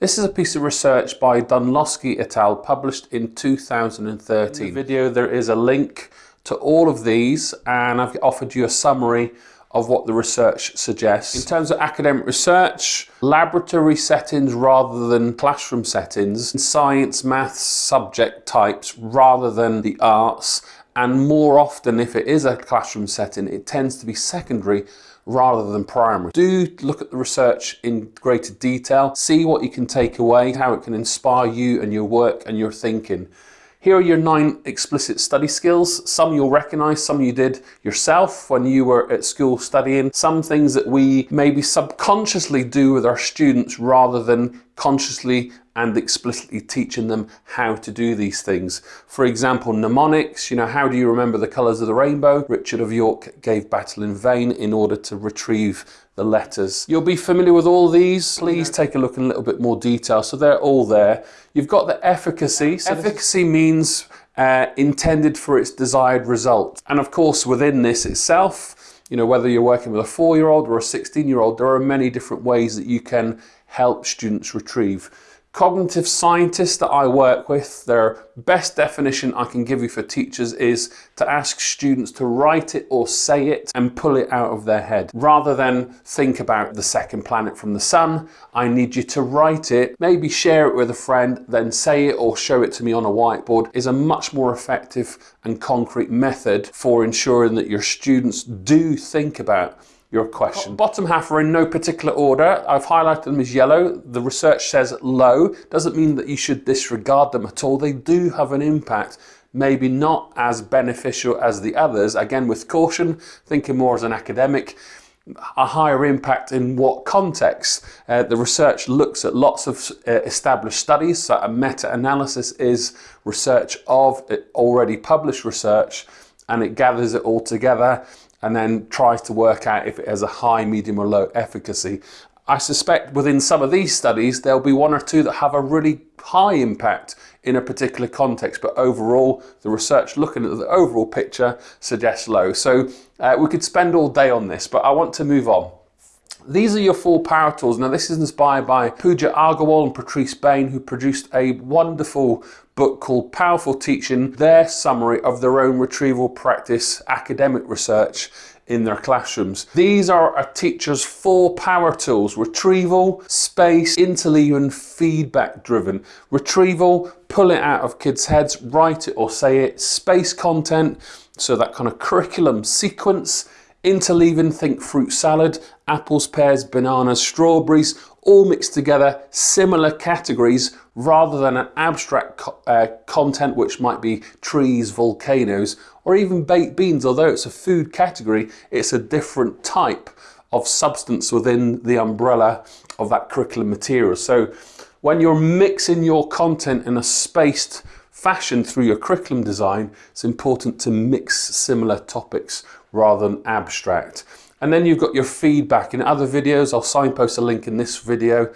This is a piece of research by Dunlosky et al. published in 2013. In the video there is a link to all of these and I've offered you a summary of what the research suggests. In terms of academic research, laboratory settings rather than classroom settings, science, maths subject types rather than the arts, and more often if it is a classroom setting, it tends to be secondary rather than primary. Do look at the research in greater detail, see what you can take away, how it can inspire you and your work and your thinking. Here are your nine explicit study skills. Some you'll recognize, some you did yourself when you were at school studying. Some things that we maybe subconsciously do with our students rather than consciously and explicitly teaching them how to do these things. For example, mnemonics, you know, how do you remember the colours of the rainbow? Richard of York gave battle in vain in order to retrieve the letters. You'll be familiar with all these. Please take a look in a little bit more detail. So they're all there. You've got the efficacy. So efficacy means uh, intended for its desired result. And of course, within this itself, you know, whether you're working with a four-year-old or a 16-year-old, there are many different ways that you can help students retrieve cognitive scientists that I work with, their best definition I can give you for teachers is to ask students to write it or say it and pull it out of their head. Rather than think about the second planet from the sun, I need you to write it, maybe share it with a friend, then say it or show it to me on a whiteboard is a much more effective and concrete method for ensuring that your students do think about your question. Bottom half are in no particular order. I've highlighted them as yellow. The research says low. Doesn't mean that you should disregard them at all. They do have an impact maybe not as beneficial as the others. Again, with caution, thinking more as an academic, a higher impact in what context. Uh, the research looks at lots of uh, established studies, so a meta-analysis is research of already published research and it gathers it all together and then tries to work out if it has a high, medium or low efficacy. I suspect within some of these studies there'll be one or two that have a really high impact in a particular context but overall the research looking at the overall picture suggests low. So uh, we could spend all day on this but I want to move on. These are your four power tools. Now this is inspired by Pooja Agarwal and Patrice Bain who produced a wonderful book called Powerful Teaching, their summary of their own retrieval practice academic research in their classrooms. These are a teacher's four power tools, retrieval, space, interleaving, feedback driven. Retrieval, pull it out of kids' heads, write it or say it. Space content, so that kind of curriculum sequence interleaving, think fruit salad, apples, pears, bananas, strawberries, all mixed together, similar categories, rather than an abstract co uh, content which might be trees, volcanoes, or even baked beans. Although it's a food category, it's a different type of substance within the umbrella of that curriculum material. So when you're mixing your content in a spaced fashion through your curriculum design, it's important to mix similar topics rather than abstract. And then you've got your feedback. In other videos, I'll signpost a link in this video.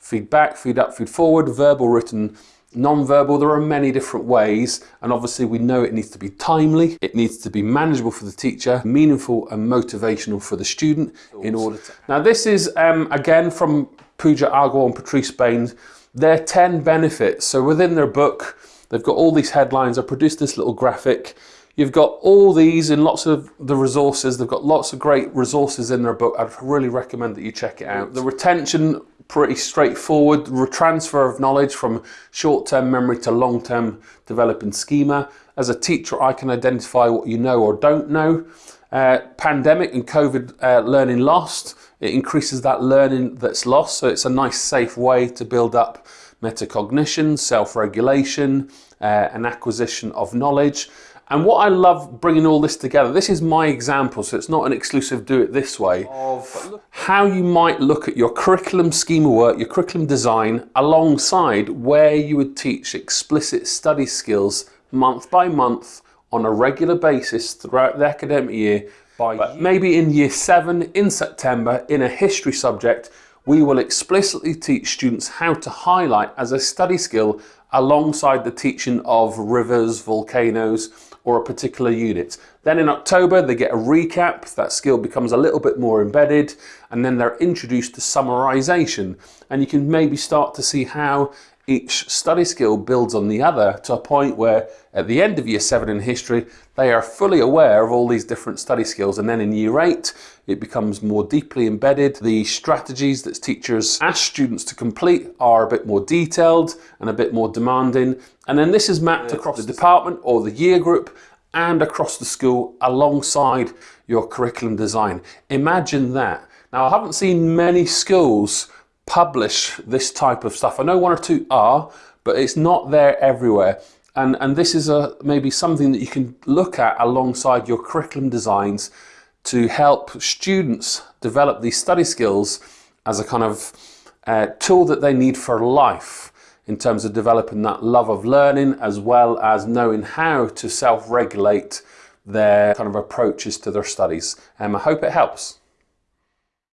Feedback, feed up, feed forward, verbal, written, non-verbal. There are many different ways. And obviously we know it needs to be timely. It needs to be manageable for the teacher, meaningful and motivational for the student in order to... Now this is, um, again, from Pooja Agarwal and Patrice Bain. Their 10 benefits. So within their book, they've got all these headlines. I produced this little graphic You've got all these in lots of the resources. They've got lots of great resources in their book. I'd really recommend that you check it out. The retention, pretty straightforward. Transfer of knowledge from short-term memory to long-term developing schema. As a teacher, I can identify what you know or don't know. Uh, pandemic and COVID uh, learning lost. It increases that learning that's lost. So it's a nice, safe way to build up metacognition, self-regulation, uh, an acquisition of knowledge. And what I love bringing all this together, this is my example, so it's not an exclusive do it this way, of how you might look at your curriculum schema work, your curriculum design, alongside where you would teach explicit study skills month by month on a regular basis throughout the academic year. By maybe in year seven in September in a history subject we will explicitly teach students how to highlight as a study skill alongside the teaching of rivers, volcanoes, or a particular unit. Then in October, they get a recap, that skill becomes a little bit more embedded, and then they're introduced to summarization. And you can maybe start to see how each study skill builds on the other to a point where at the end of year seven in history, they are fully aware of all these different study skills. And then in year eight, it becomes more deeply embedded. The strategies that teachers ask students to complete are a bit more detailed and a bit more demanding. And then this is mapped across the department or the year group and across the school alongside your curriculum design. Imagine that. Now, I haven't seen many schools publish this type of stuff. I know one or two are, but it's not there everywhere. And, and this is a, maybe something that you can look at alongside your curriculum designs to help students develop these study skills as a kind of uh, tool that they need for life in terms of developing that love of learning as well as knowing how to self-regulate their kind of approaches to their studies. And um, I hope it helps.